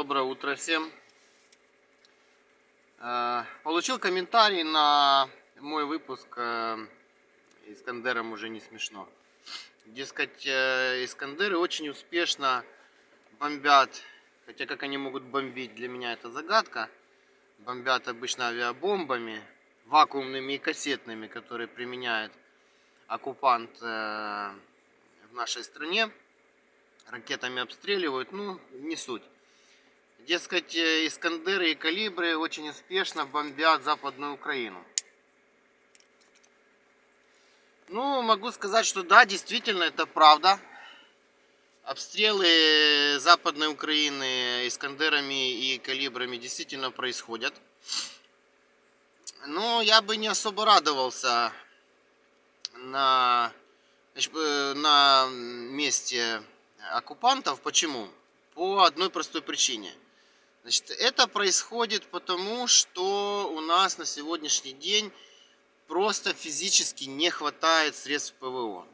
Доброе утро всем. Э, Получил комментарий на мой выпуск э, Искандером уже не смешно. Дескать, э, Искандеры очень успешно бомбят, хотя как они могут бомбить, для меня это загадка. Бомбят обычно авиабомбами, вакуумными и кассетными, которые применяет оккупант в нашей стране. Ракетами обстреливают, ну, не суть. Дескать, э, Искандеры и Калибры очень успешно бомбят Западную Украину. Ну, могу сказать, что да, действительно, это правда. Обстрелы Западной Украины Искандерами и Калибрами действительно происходят. Но я бы не особо радовался на, э, на месте оккупантов. Почему? По одной простой причине – Значит, это происходит потому, что у нас на сегодняшний день просто физически не хватает средств ПВО.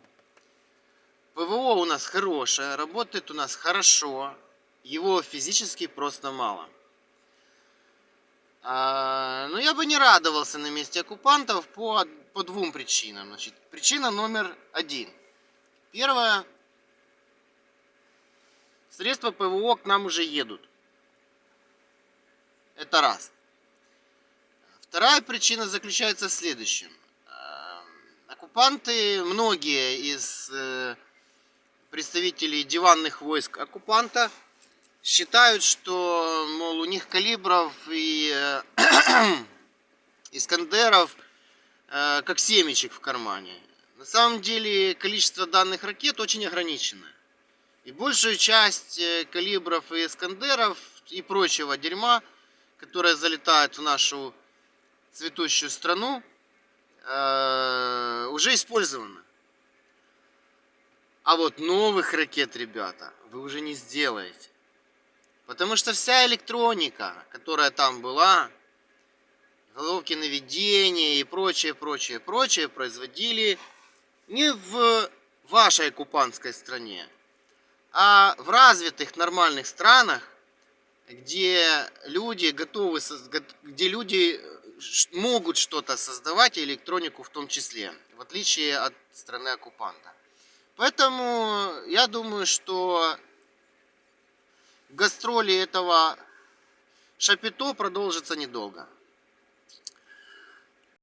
ПВО у нас хорошее, работает у нас хорошо, его физически просто мало. А, но я бы не радовался на месте оккупантов по, по двум причинам. Значит, причина номер один. Первое. Средства ПВО к нам уже едут. Это раз. Вторая причина заключается в следующем. Эм, оккупанты, многие из э, представителей диванных войск оккупанта считают, что, мол, у них калибров и э, искандеров э, как семечек в кармане. На самом деле количество данных ракет очень ограничено. И большую часть калибров и искандеров и прочего дерьма – которая залетает в нашу цветущую страну, э, уже использована. А вот новых ракет, ребята, вы уже не сделаете. Потому что вся электроника, которая там была, головки наведения и прочее, прочее, прочее, производили не в вашей оккупантской стране, а в развитых нормальных странах, где люди готовы, где люди э, могут что-то создавать, и электронику в том числе, в отличие от страны оккупанта. Поэтому я думаю, что гастроли этого Шапито продолжится недолго.